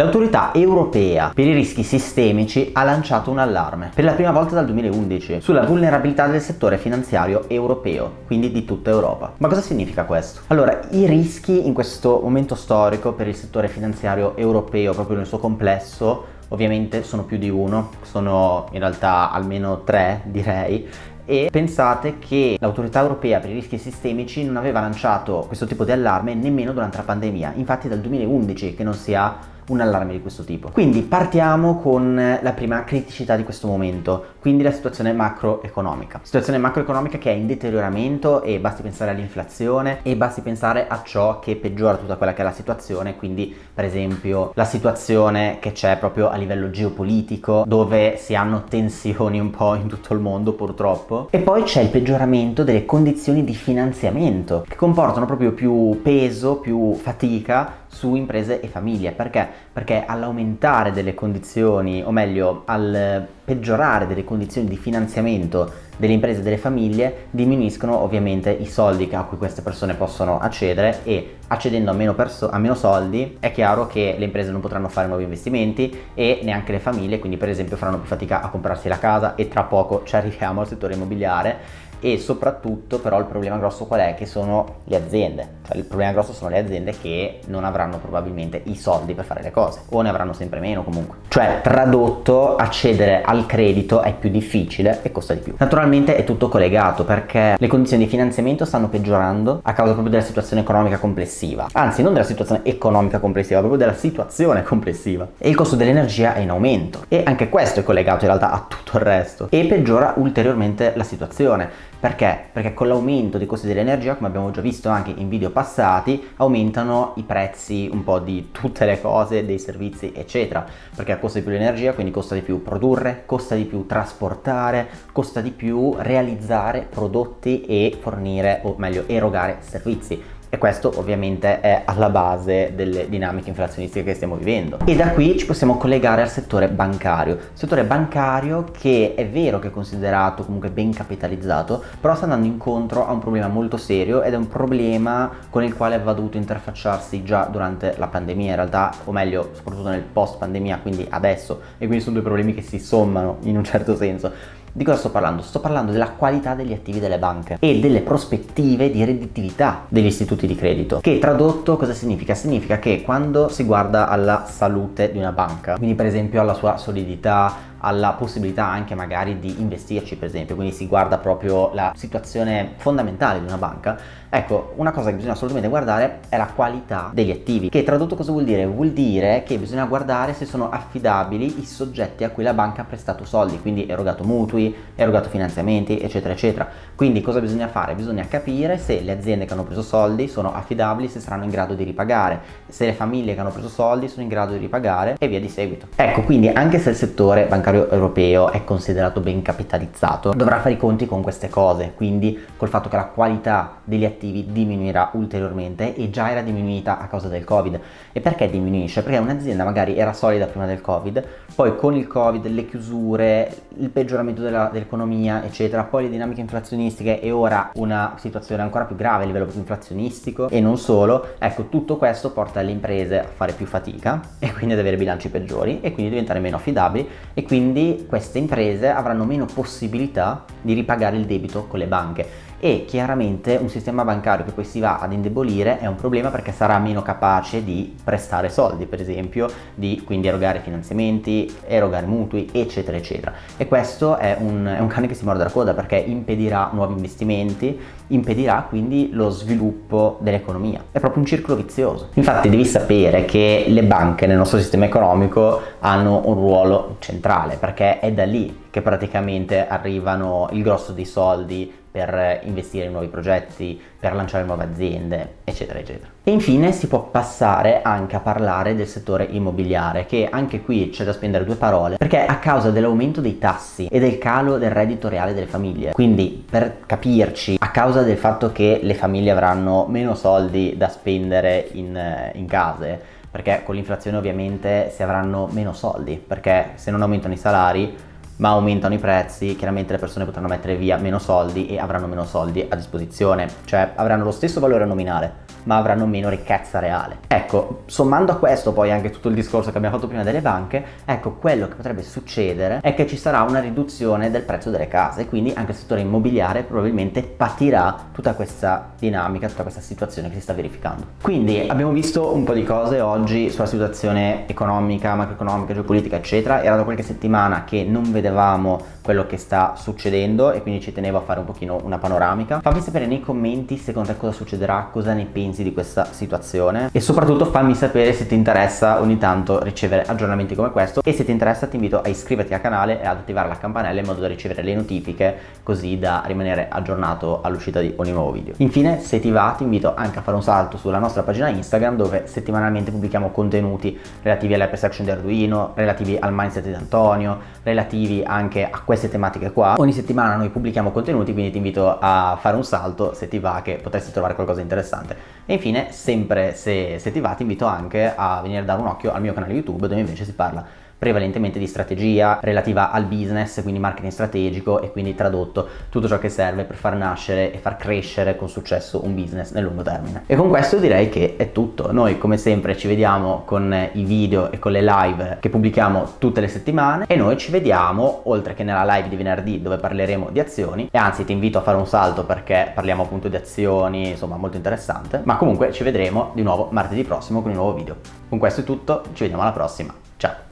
L'autorità europea per i rischi sistemici ha lanciato un allarme per la prima volta dal 2011 sulla vulnerabilità del settore finanziario europeo, quindi di tutta Europa. Ma cosa significa questo? Allora, i rischi in questo momento storico per il settore finanziario europeo, proprio nel suo complesso, ovviamente sono più di uno, sono in realtà almeno tre direi e pensate che l'autorità europea per i rischi sistemici non aveva lanciato questo tipo di allarme nemmeno durante la pandemia, infatti dal 2011 che non si ha un allarme di questo tipo. Quindi partiamo con la prima criticità di questo momento, quindi la situazione macroeconomica. Situazione macroeconomica che è in deterioramento e basti pensare all'inflazione e basti pensare a ciò che peggiora tutta quella che è la situazione, quindi per esempio la situazione che c'è proprio a livello geopolitico dove si hanno tensioni un po' in tutto il mondo purtroppo e poi c'è il peggioramento delle condizioni di finanziamento che comportano proprio più peso, più fatica su imprese e famiglie. Perché? Perché all'aumentare delle condizioni, o meglio, al peggiorare delle condizioni di finanziamento delle imprese e delle famiglie, diminuiscono ovviamente i soldi a cui queste persone possono accedere e accedendo a meno, a meno soldi è chiaro che le imprese non potranno fare nuovi investimenti e neanche le famiglie, quindi per esempio faranno più fatica a comprarsi la casa e tra poco ci arriviamo al settore immobiliare e soprattutto però il problema grosso qual è? Che sono le aziende, cioè il problema grosso sono le aziende che non avranno probabilmente i soldi per fare le cose o ne avranno sempre meno comunque. Cioè tradotto accedere al credito è più difficile e costa di più. Naturalmente è tutto collegato perché le condizioni di finanziamento stanno peggiorando a causa proprio della situazione economica complessiva, anzi non della situazione economica complessiva, proprio della situazione complessiva e il costo dell'energia è in aumento e anche questo è collegato in realtà a tutto il resto e peggiora ulteriormente la situazione perché? Perché con l'aumento dei costi dell'energia, come abbiamo già visto anche in video passati, aumentano i prezzi un po' di tutte le cose, dei servizi, eccetera. Perché costa di più l'energia, quindi costa di più produrre, costa di più trasportare, costa di più realizzare prodotti e fornire, o meglio, erogare servizi e questo ovviamente è alla base delle dinamiche inflazionistiche che stiamo vivendo. E da qui ci possiamo collegare al settore bancario, settore bancario che è vero che è considerato comunque ben capitalizzato, però sta andando incontro a un problema molto serio ed è un problema con il quale aveva dovuto interfacciarsi già durante la pandemia in realtà, o meglio soprattutto nel post pandemia, quindi adesso, e quindi sono due problemi che si sommano in un certo senso. Di cosa sto parlando? Sto parlando della qualità degli attivi delle banche e delle prospettive di redditività degli istituti di credito che tradotto cosa significa? Significa che quando si guarda alla salute di una banca quindi per esempio alla sua solidità alla possibilità anche magari di investirci per esempio, quindi si guarda proprio la situazione fondamentale di una banca, ecco una cosa che bisogna assolutamente guardare è la qualità degli attivi, che tradotto cosa vuol dire? Vuol dire che bisogna guardare se sono affidabili i soggetti a cui la banca ha prestato soldi, quindi erogato mutui, erogato finanziamenti eccetera eccetera, quindi cosa bisogna fare? Bisogna capire se le aziende che hanno preso soldi sono affidabili, se saranno in grado di ripagare, se le famiglie che hanno preso soldi sono in grado di ripagare e via di seguito. Ecco quindi anche se il settore bancario bancario europeo è considerato ben capitalizzato dovrà fare i conti con queste cose quindi col fatto che la qualità degli attivi diminuirà ulteriormente e già era diminuita a causa del covid e perché diminuisce? perché un'azienda magari era solida prima del covid poi con il covid le chiusure il peggioramento dell'economia eccetera poi le dinamiche inflazionistiche e ora una situazione ancora più grave a livello inflazionistico e non solo ecco tutto questo porta le imprese a fare più fatica e quindi ad avere bilanci peggiori e quindi diventare meno affidabili e quindi quindi queste imprese avranno meno possibilità di ripagare il debito con le banche e chiaramente un sistema bancario che poi si va ad indebolire è un problema perché sarà meno capace di prestare soldi per esempio di quindi erogare finanziamenti erogare mutui eccetera eccetera. E questo è un, è un cane che si morde la coda perché impedirà nuovi investimenti impedirà quindi lo sviluppo dell'economia. È proprio un circolo vizioso. Infatti devi sapere che le banche nel nostro sistema economico hanno un ruolo centrale perché è da lì che praticamente arrivano il grosso dei soldi per investire in nuovi progetti, per lanciare nuove aziende, eccetera, eccetera. E infine si può passare anche a parlare del settore immobiliare, che anche qui c'è da spendere due parole, perché a causa dell'aumento dei tassi e del calo del reddito reale delle famiglie, quindi per capirci, a causa del fatto che le famiglie avranno meno soldi da spendere in, in case, perché con l'inflazione ovviamente si avranno meno soldi, perché se non aumentano i salari ma aumentano i prezzi, chiaramente le persone potranno mettere via meno soldi e avranno meno soldi a disposizione, cioè avranno lo stesso valore nominale, ma avranno meno ricchezza reale. Ecco, sommando a questo poi anche tutto il discorso che abbiamo fatto prima delle banche, ecco quello che potrebbe succedere è che ci sarà una riduzione del prezzo delle case, quindi anche il settore immobiliare probabilmente patirà tutta questa dinamica, tutta questa situazione che si sta verificando. Quindi abbiamo visto un po' di cose oggi sulla situazione economica, macroeconomica, geopolitica eccetera, era da qualche settimana che non vedevamo quello che sta succedendo e quindi ci tenevo a fare un pochino una panoramica. Fammi sapere nei commenti secondo te cosa succederà, cosa ne pensi di questa situazione e soprattutto fammi sapere se ti interessa ogni tanto ricevere aggiornamenti come questo e se ti interessa ti invito a iscriverti al canale e ad attivare la campanella in modo da ricevere le notifiche così da rimanere aggiornato all'uscita di ogni nuovo video. Infine se ti va ti invito anche a fare un salto sulla nostra pagina Instagram dove settimanalmente pubblichiamo contenuti relativi all'app section di Arduino, relativi al mindset di Antonio, relativi anche a queste tematiche qua. Ogni settimana noi pubblichiamo contenuti, quindi ti invito a fare un salto se ti va che potresti trovare qualcosa di interessante. E infine, sempre se, se ti va, ti invito anche a venire a dare un occhio al mio canale YouTube dove invece si parla prevalentemente di strategia relativa al business, quindi marketing strategico e quindi tradotto tutto ciò che serve per far nascere e far crescere con successo un business nel lungo termine. E con questo direi che è tutto. Noi come sempre ci vediamo con i video e con le live che pubblichiamo tutte le settimane e noi ci vediamo oltre che nella live di venerdì dove parleremo di azioni e anzi ti invito a fare un salto perché parliamo appunto di azioni, insomma molto interessante, ma comunque ci vedremo di nuovo martedì prossimo con un nuovo video. Con questo è tutto, ci vediamo alla prossima. Ciao!